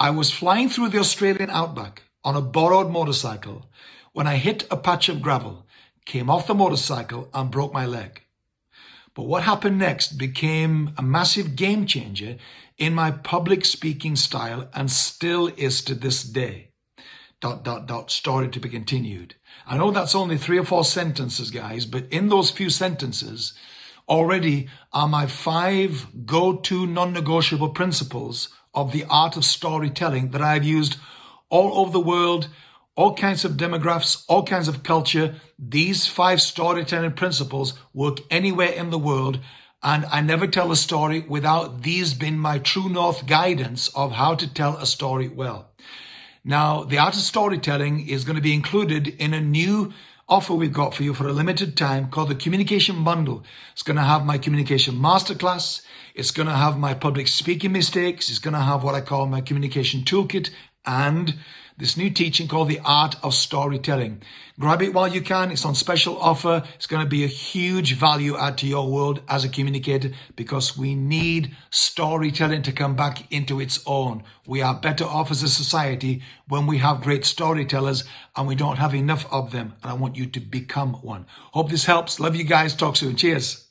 I was flying through the Australian outback on a borrowed motorcycle when I hit a patch of gravel, came off the motorcycle and broke my leg. But what happened next became a massive game changer in my public speaking style and still is to this day. Dot, dot, dot, story to be continued. I know that's only three or four sentences, guys, but in those few sentences already are my five go-to non-negotiable principles of the art of storytelling that I've used all over the world, all kinds of demographics, all kinds of culture. These five storytelling principles work anywhere in the world. And I never tell a story without these being my true north guidance of how to tell a story well. Now, the art of storytelling is going to be included in a new offer we've got for you for a limited time called the Communication Bundle. It's going to have my Communication Masterclass. It's going to have my public speaking mistakes. It's going to have what I call my Communication Toolkit and this new teaching called The Art of Storytelling. Grab it while you can. It's on special offer. It's going to be a huge value add to your world as a communicator because we need storytelling to come back into its own. We are better off as a society when we have great storytellers and we don't have enough of them. And I want you to become one. Hope this helps. Love you guys. Talk soon. Cheers.